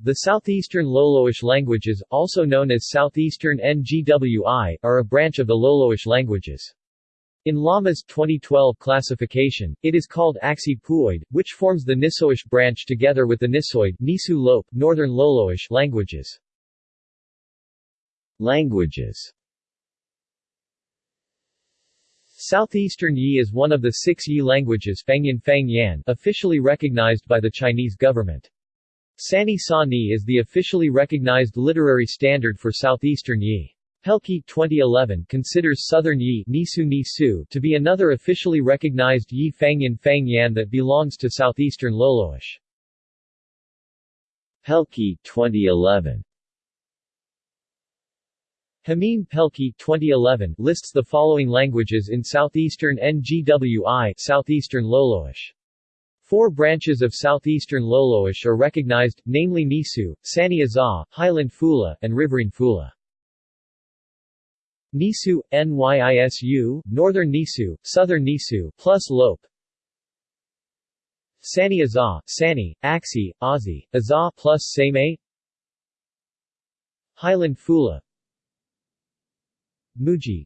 The Southeastern Loloish languages, also known as Southeastern NGWI, are a branch of the Loloish languages. In Lama's 2012 classification, it is called Axi Puoid, which forms the Nisoish branch together with the Nisoid Nisu Northern Loloish languages. Languages Southeastern Yi is one of the six Yi languages Fangyan Fangyan officially recognized by the Chinese government. Sani Sa Ni is the officially recognized literary standard for Southeastern Yi. Pelkey 2011 considers Southern Yi Nisu Nisu to be another officially recognized Yi Fangyan Fangyan that belongs to Southeastern Loloish. Pelkey 2011 Hameen Pelkey 2011 lists the following languages in Southeastern NGWI Southeastern Loloish. Four branches of Southeastern Loloish are recognized, namely Nisu, Sani Azaa, Highland Fula, and Riverine Fula. Nisu, Nyisu, Northern Nisu, Southern Nisu, plus Lope. Sani Azaa, Sani, Axi, Azi, Azaa plus Same. Highland Fula. Muji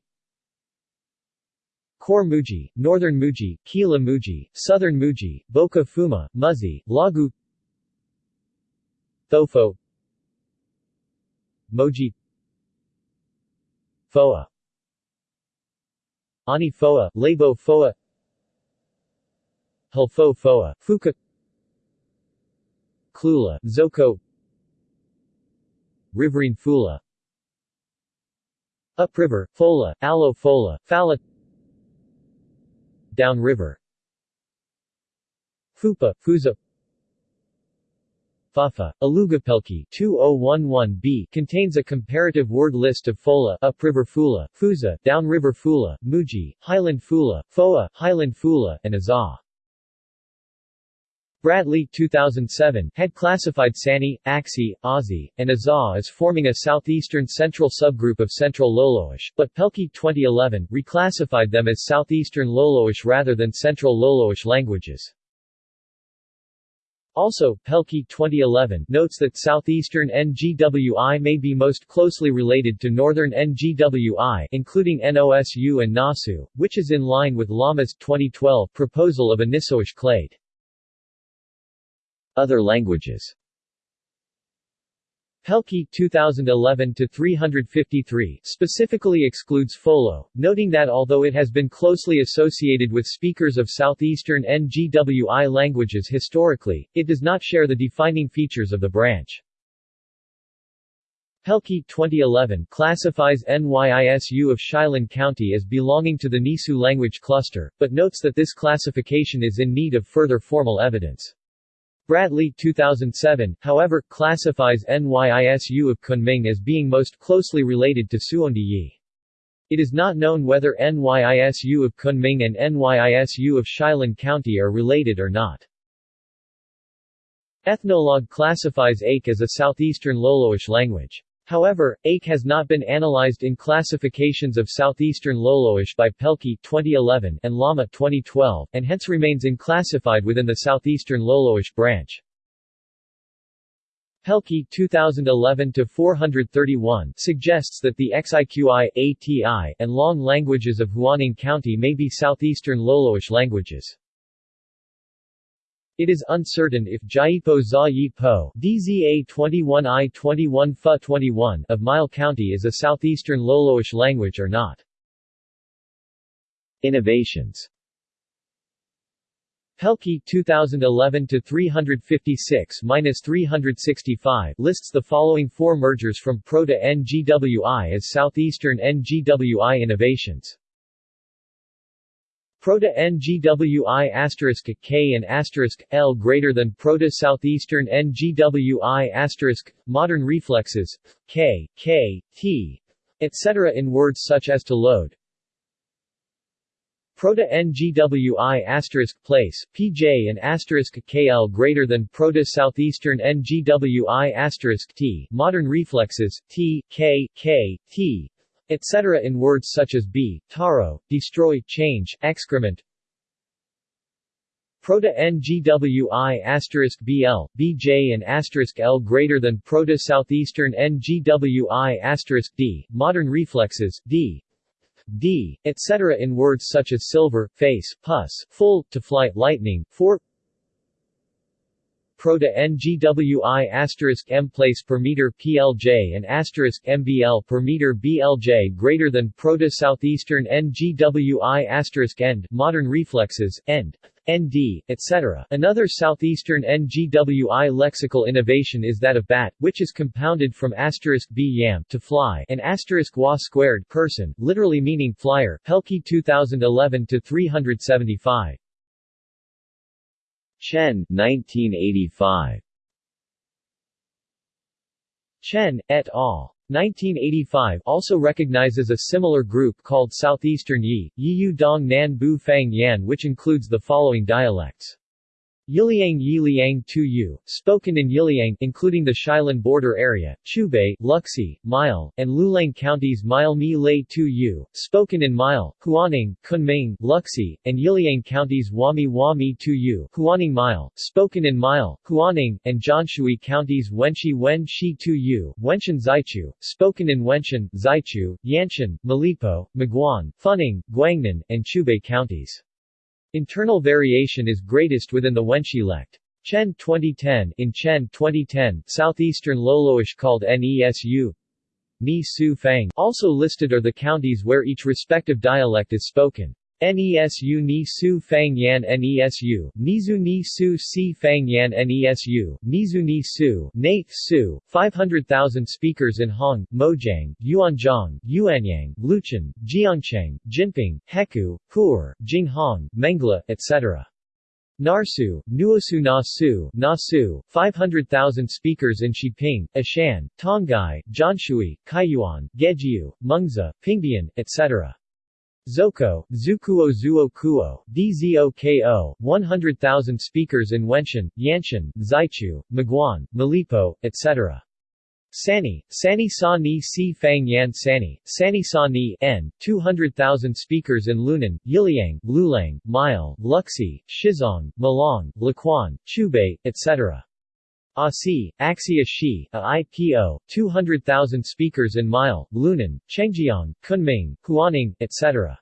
Kor Muji, Northern Muji, Kila Muji, Southern Muji, Boka Fuma, Muzi, Lagu Thofo Moji Foa Ani Foa, Labo Foa Hulfo Foa, Fuka Klula, Zoko Riverine Fula Upriver, Fola, Alo Fola, Fala Downriver Fupa, Fusa Fafa, Alugapelki 2011b contains a comparative word list of Fola, Upriver Fula, Fusa, Downriver Fula, Muji, Highland Fula, Foa, Highland Fula, and Azaa. Bradley 2007 had classified Sani, Axi, Aussie, and Azaa as forming a southeastern central subgroup of Central Loloish, but Pelkey 2011 reclassified them as Southeastern Loloish rather than Central Loloish languages. Also, Pelkey 2011 notes that Southeastern NGWI may be most closely related to Northern NGWI including NOSU and NASU, which is in line with Lama's 2012 proposal of a Nisoish clade. Other languages Pelkey 2011-353 specifically excludes Folo, noting that although it has been closely associated with speakers of southeastern NGWI languages historically, it does not share the defining features of the branch. Pelkey 2011 classifies NYISU of Shilin County as belonging to the Nisu language cluster, but notes that this classification is in need of further formal evidence. Bradley 2007, however, classifies NYISU of Kunming as being most closely related to Suondi Yi. It is not known whether NYISU of Kunming and NYISU of Shilin County are related or not. Ethnologue classifies Ake as a southeastern Loloish language. However, Ake has not been analyzed in classifications of Southeastern Loloish by Pelkey 2011 and Lama 2012, and hence remains unclassified within the Southeastern Loloish branch. Pelkey 2011-431 suggests that the Xiqi, ATI, and Long languages of Huaning County may be Southeastern Loloish languages. It is uncertain if Jaipo Za Yi Po DZA 21I 21 Fa 21 of Mile County is a southeastern Loloish language or not. Innovations Pelkey 2011-356-365 lists the following four mergers from Proto-NGWI as Southeastern NGWI innovations. Proto NGWI asterisk K and asterisk L greater than Proto Southeastern NGWI asterisk modern reflexes K K T etc. in words such as to load. Proto NGWI asterisk place PJ and asterisk KL greater than Proto Southeastern NGWI asterisk T modern reflexes T K K T etc. in words such as be, taro, destroy, change, excrement. Proto-NGWI asterisk BL, BJ and asterisk L greater than Proto-Southeastern NGWI asterisk D, modern reflexes, D, D, etc. in words such as silver, face, pus, full, to flight lightning, 4 Proto NGWI asterisk M place per meter PLJ and asterisk MBL per meter BLJ greater than Proto Southeastern NGWI asterisk end modern reflexes end ND, etc. Another southeastern NGWI lexical innovation is that of bat, which is compounded from asterisk b yam to fly and asterisk wa squared person, literally meaning flyer. Pelkey 2011 to 375. Chen 1985. Chen, et al. 1985 also recognizes a similar group called Southeastern Yi, Yiyu Dong Nan Bu Fang Yan which includes the following dialects. Yiliang Yiliang Tu Yu, spoken in Yiliang including the Shilin border area, Chubei, Luxi, Mile, and Lulang counties Mile Mi Lei Yu, spoken in Mile, Huaning, Kunming, Luxi, and Yiliang counties Wami Wami Tu Yu, Huaning Mile, spoken in Mile, Huaning, and Jianshui counties Wenshi Wen Shi Yu, Wenshan Zaichu, spoken in Wenshan, Zaichu, Yanshan, Malipo, Maguan, Funing, Guangnan, and Chubei counties. Internal variation is greatest within the Wenshi lect. Chen 2010 In Chen 2010, southeastern Loloish called Nesu Ni Su Fang also listed are the counties where each respective dialect is spoken. NESU Ni Su Fang Yan NESU, Nizu Ni Su Si Fang Yan NESU, Nizu Ni Su, Nath Su, 500,000 speakers in Hong, Mojang, Yuanzhong, Yuanyang, Lucheng, Jiangcheng, Jinping, Heku, Pu'er, Jinghong, Mengla, etc. Narsu, Nuosu Nasu, Nasu, 500,000 speakers in Xiping, Ashan, Tonghai, Jianshui, Kaiyuan, Gejiu, Mengzi, Pingbian, etc. Zoko, Zukuo Zuo Kuo, Dzoko, 100,000 speakers in Wenshan, Yanshan, Zaichu, Maguan, Malipo, etc. Sani, Sani Sa Ni Si Fang Yan Sani, Sani Sa Ni N, 200,000 speakers in Lunan, Yiliang, Lulang, Mile, Luxi, Shizong, Malong, Laquan, Chubei, etc. Asi, Axia Shi, a IPO, 200,000 speakers in Mile, Lunan, Chengjiang, Kunming, Huaning, etc.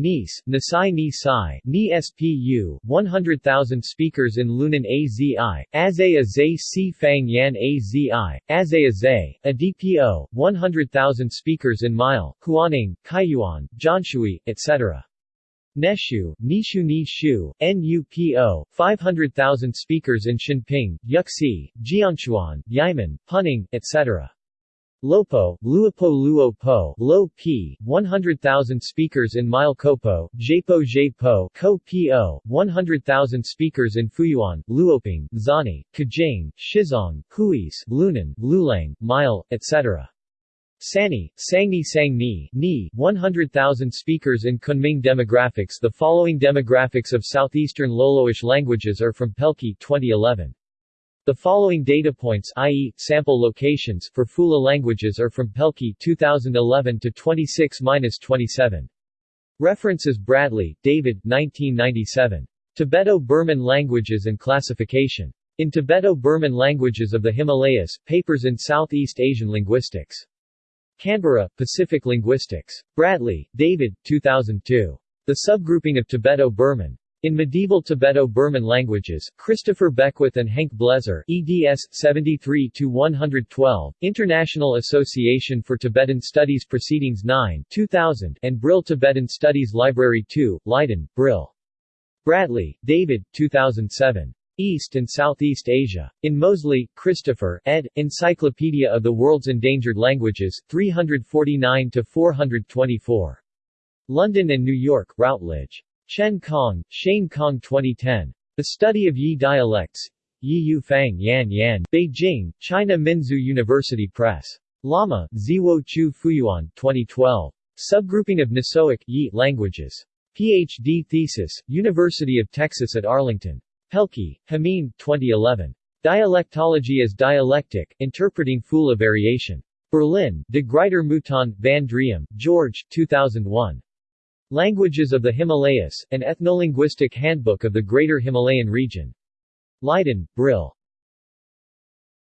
Nice, Nisai Nisai, Ni SPU, 100,000 speakers in Lunan AZI, Azaya Zay Si Fang Yan AZI, Azaya Zay, a DPO, 100,000 speakers in Mile, Huaning, Kaiyuan, Jianshui, etc. Neshu, Nishu Nishu, NUPO, 500,000 speakers in Shinping, Yuxi, Jiangchuan, Yimen, Puning, etc. Lopo, Luopo Luopo, Lo P, 100,000 speakers in Mile Kopo, Jepo Jepo, Ko Po, 100,000 speakers in Fuyuan, Luoping, Zani, Kajing, Shizong, Huis, Lunan, Lulang, Mile, etc. Sani, Sangni Sangni, Ni, 100,000 speakers in Kunming demographics The following demographics of southeastern Loloish languages are from Pelkey 2011. The following data points i.e., sample locations for Fula languages are from Pelkey 2011 to 26-27. References Bradley, David 1997. Tibeto-Burman Languages and Classification. In Tibeto-Burman Languages of the Himalayas, Papers in Southeast Asian Linguistics. Canberra, Pacific Linguistics. Bradley, David, 2002. The Subgrouping of Tibeto-Burman. In Medieval Tibeto-Burman Languages, Christopher Beckwith and Henk Blezer eds. 73-112, International Association for Tibetan Studies Proceedings 9 2000, and Brill Tibetan Studies Library 2, Leiden, Brill. Bradley, David, 2007. East and Southeast Asia. In Moseley, Christopher, ed., Encyclopedia of the World's Endangered Languages, 349-424. London and New York, Routledge. Chen Kong, Shane Kong 2010. The Study of Yi Dialects. Yi Yu Fang Yan Yan, Beijing, China Minzu University Press. Lama, Ziwo Chu Fuyuan, 2012. Subgrouping of Nisoic Yi languages. PhD thesis, University of Texas at Arlington. Pelkey, Hameen, 2011. Dialectology as Dialectic, Interpreting Fula Variation. Berlin, De Gruyter Mouton, Van Driem, George, 2001. Languages of the Himalayas, an ethnolinguistic handbook of the Greater Himalayan region. Leiden, Brill.